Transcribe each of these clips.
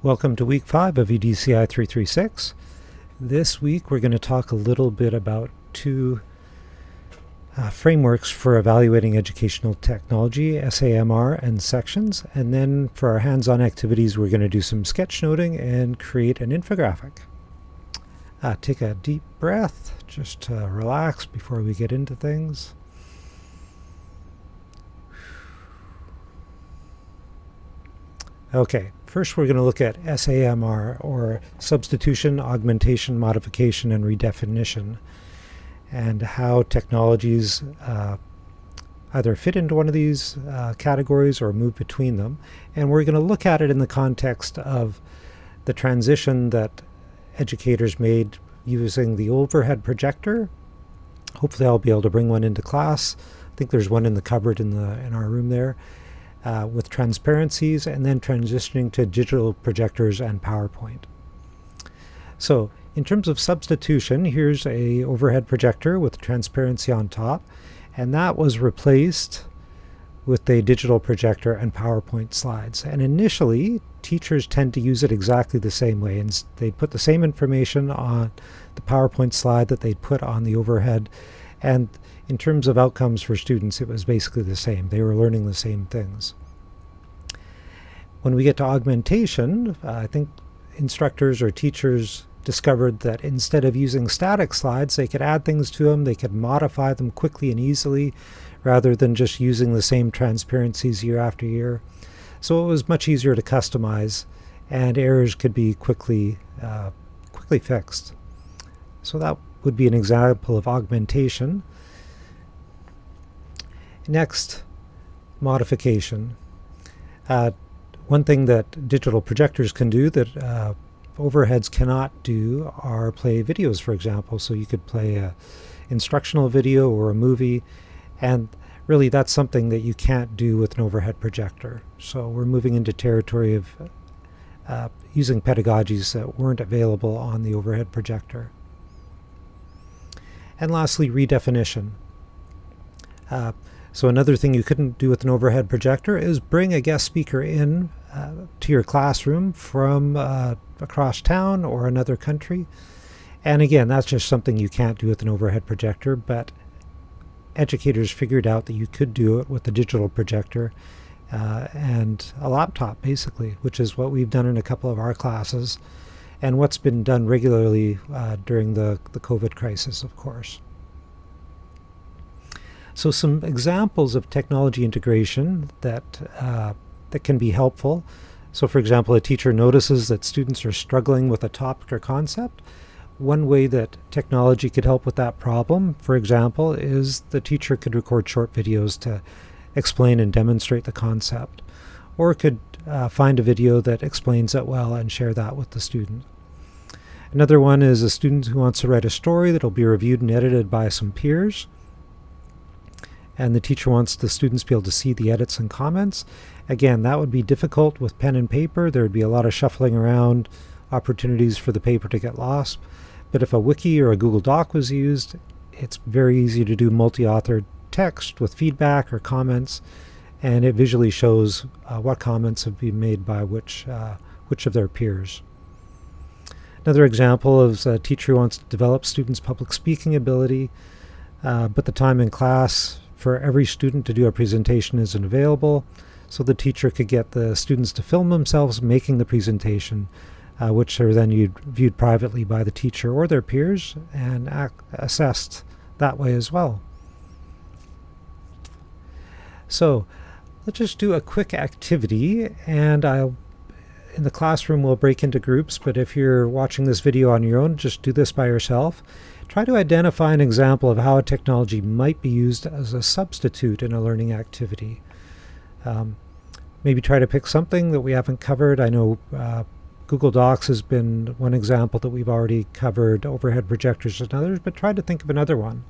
Welcome to week 5 of EDCI 336. This week we're going to talk a little bit about two uh, frameworks for evaluating educational technology, SAMR and sections, and then for our hands-on activities we're going to do some sketchnoting and create an infographic. Uh, take a deep breath, just to relax before we get into things. Okay, first we're going to look at SAMR, or Substitution, Augmentation, Modification, and Redefinition, and how technologies uh, either fit into one of these uh, categories or move between them. And we're going to look at it in the context of the transition that educators made using the overhead projector. Hopefully I'll be able to bring one into class. I think there's one in the cupboard in, the, in our room there uh, with transparencies and then transitioning to digital projectors and PowerPoint. So in terms of substitution, here's a overhead projector with transparency on top, and that was replaced with a digital projector and PowerPoint slides. And initially, teachers tend to use it exactly the same way. And they'd put the same information on the PowerPoint slide that they'd put on the overhead. And in terms of outcomes for students, it was basically the same. They were learning the same things. When we get to augmentation, uh, I think instructors or teachers discovered that instead of using static slides, they could add things to them, they could modify them quickly and easily, rather than just using the same transparencies year after year. So it was much easier to customize, and errors could be quickly, uh, quickly fixed. So that would be an example of augmentation. Next, modification. Uh, one thing that digital projectors can do that uh, overheads cannot do are play videos, for example. So you could play a instructional video or a movie, and really that's something that you can't do with an overhead projector. So we're moving into territory of uh, using pedagogies that weren't available on the overhead projector. And lastly, redefinition. Uh, so another thing you couldn't do with an overhead projector is bring a guest speaker in uh, to your classroom from uh, across town or another country. And again, that's just something you can't do with an overhead projector, but educators figured out that you could do it with a digital projector uh, and a laptop, basically, which is what we've done in a couple of our classes and what's been done regularly uh, during the, the COVID crisis, of course. So some examples of technology integration that, uh, that can be helpful. So for example, a teacher notices that students are struggling with a topic or concept. One way that technology could help with that problem, for example, is the teacher could record short videos to explain and demonstrate the concept, or could uh, find a video that explains it well and share that with the student. Another one is a student who wants to write a story that will be reviewed and edited by some peers and the teacher wants the students to be able to see the edits and comments. Again, that would be difficult with pen and paper. There would be a lot of shuffling around, opportunities for the paper to get lost. But if a wiki or a Google Doc was used, it's very easy to do multi-authored text with feedback or comments, and it visually shows uh, what comments have been made by which, uh, which of their peers. Another example is a teacher who wants to develop students' public speaking ability, uh, but the time in class for every student to do a presentation isn't available. So the teacher could get the students to film themselves making the presentation, uh, which are then viewed privately by the teacher or their peers and assessed that way as well. So let's just do a quick activity and I'll in the classroom we'll break into groups but if you're watching this video on your own just do this by yourself Try to identify an example of how a technology might be used as a substitute in a learning activity. Um, maybe try to pick something that we haven't covered. I know uh, Google Docs has been one example that we've already covered, overhead projectors and others, but try to think of another one.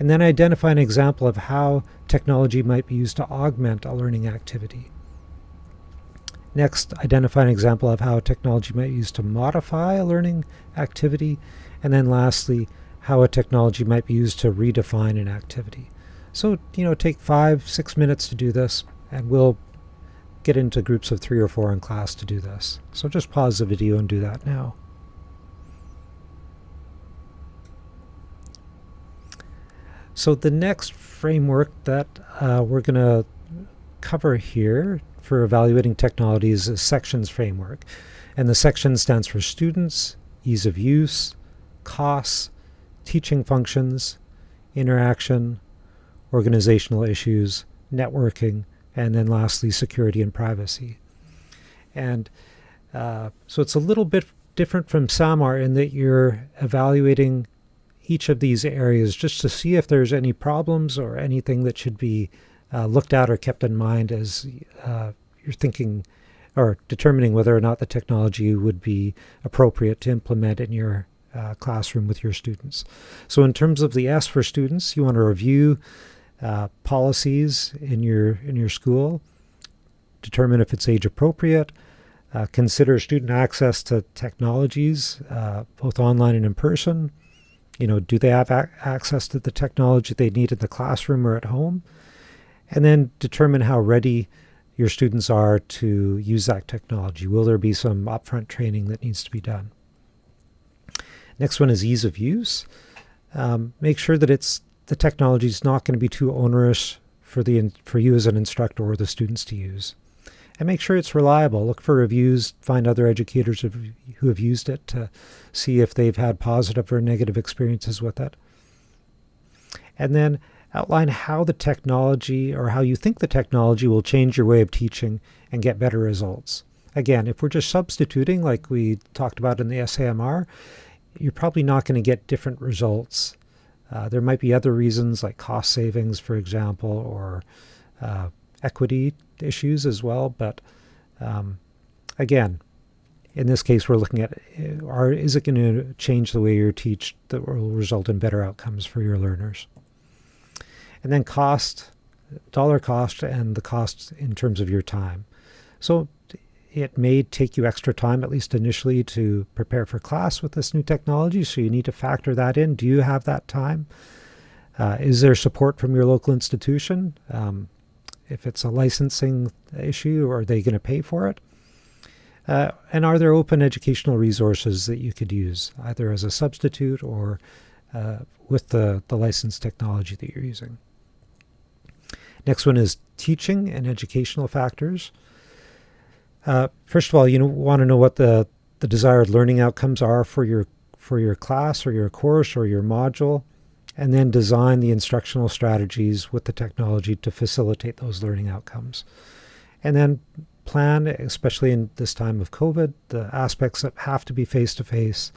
And then identify an example of how technology might be used to augment a learning activity. Next, identify an example of how technology might be used to modify a learning activity. And then lastly, how a technology might be used to redefine an activity. So, you know, take five, six minutes to do this, and we'll get into groups of three or four in class to do this. So just pause the video and do that now. So the next framework that uh, we're going to cover here for evaluating technologies is sections framework. And the section stands for students, ease of use, costs, teaching functions, interaction, organizational issues, networking, and then lastly, security and privacy. And uh, so it's a little bit different from SAMR in that you're evaluating each of these areas just to see if there's any problems or anything that should be uh, looked at or kept in mind as uh, you're thinking or determining whether or not the technology would be appropriate to implement in your uh, classroom with your students. So in terms of the S for students, you want to review uh, policies in your in your school, determine if it's age appropriate, uh, consider student access to technologies, uh, both online and in person. You know, do they have access to the technology they need in the classroom or at home? And then determine how ready your students are to use that technology. Will there be some upfront training that needs to be done? Next one is ease of use. Um, make sure that it's the technology is not going to be too onerous for the for you as an instructor or the students to use. And make sure it's reliable. Look for reviews, find other educators who have used it to see if they've had positive or negative experiences with it. And then outline how the technology or how you think the technology will change your way of teaching and get better results. Again, if we're just substituting like we talked about in the SAMR, you're probably not going to get different results. Uh, there might be other reasons like cost savings, for example, or uh, equity issues as well. But um, again, in this case, we're looking at uh, are, is it going to change the way you teach that will result in better outcomes for your learners? And then cost, dollar cost, and the cost in terms of your time. So it may take you extra time, at least initially, to prepare for class with this new technology. So you need to factor that in. Do you have that time? Uh, is there support from your local institution? Um, if it's a licensing issue, are they going to pay for it? Uh, and are there open educational resources that you could use, either as a substitute or uh, with the, the licensed technology that you're using? Next one is teaching and educational factors. Uh, first of all, you want to know what the, the desired learning outcomes are for your for your class or your course or your module, and then design the instructional strategies with the technology to facilitate those learning outcomes. And then plan, especially in this time of COVID, the aspects that have to be face-to-face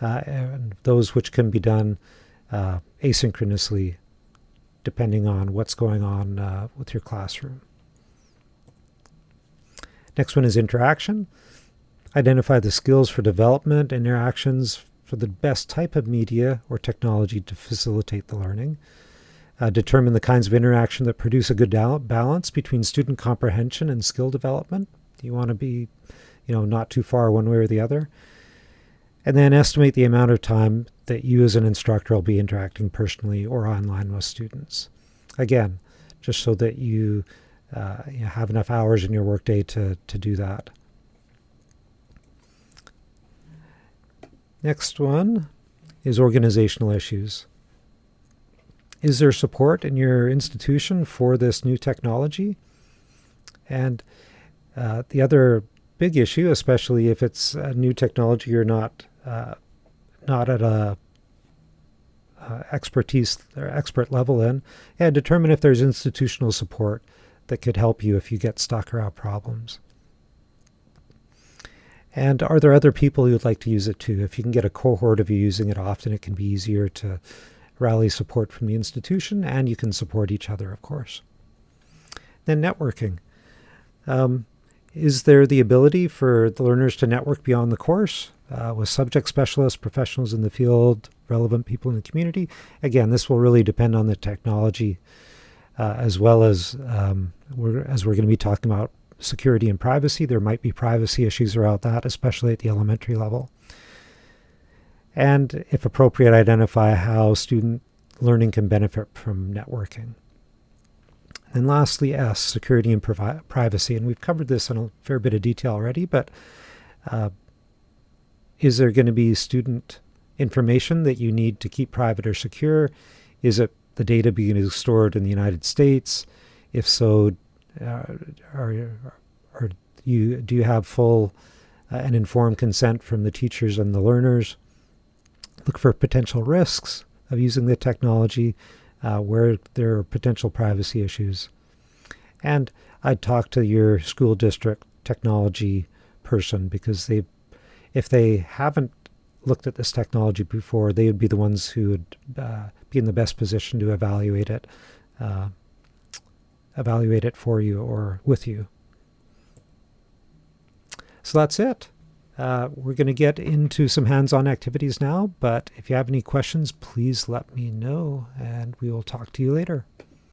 uh, and those which can be done uh, asynchronously depending on what's going on uh, with your classroom. Next one is interaction. Identify the skills for development, and interactions for the best type of media or technology to facilitate the learning. Uh, determine the kinds of interaction that produce a good balance between student comprehension and skill development. You want to be, you know, not too far one way or the other. And then estimate the amount of time that you as an instructor will be interacting personally or online with students. Again, just so that you uh, you have enough hours in your workday to, to do that. Next one is organizational issues. Is there support in your institution for this new technology? And uh, the other big issue, especially if it's a new technology you're not uh, not at a uh, expertise or expert level in, and determine if there's institutional support that could help you if you get stuck or problems. And are there other people you'd like to use it to? If you can get a cohort of you using it often, it can be easier to rally support from the institution, and you can support each other, of course. Then networking. Um, is there the ability for the learners to network beyond the course uh, with subject specialists, professionals in the field, relevant people in the community? Again, this will really depend on the technology uh, as well as um, we're, as we're going to be talking about security and privacy. There might be privacy issues around that, especially at the elementary level. And if appropriate, identify how student learning can benefit from networking. And lastly, S, security and privacy. And we've covered this in a fair bit of detail already, but uh, is there going to be student information that you need to keep private or secure? Is it the data being stored in the United States? If so, uh, are, are you do you have full uh, and informed consent from the teachers and the learners? Look for potential risks of using the technology, uh, where there are potential privacy issues. And I'd talk to your school district technology person because they, if they haven't looked at this technology before, they would be the ones who would uh, be in the best position to evaluate it, uh, evaluate it for you or with you. So that's it. Uh, we're going to get into some hands-on activities now, but if you have any questions, please let me know, and we will talk to you later.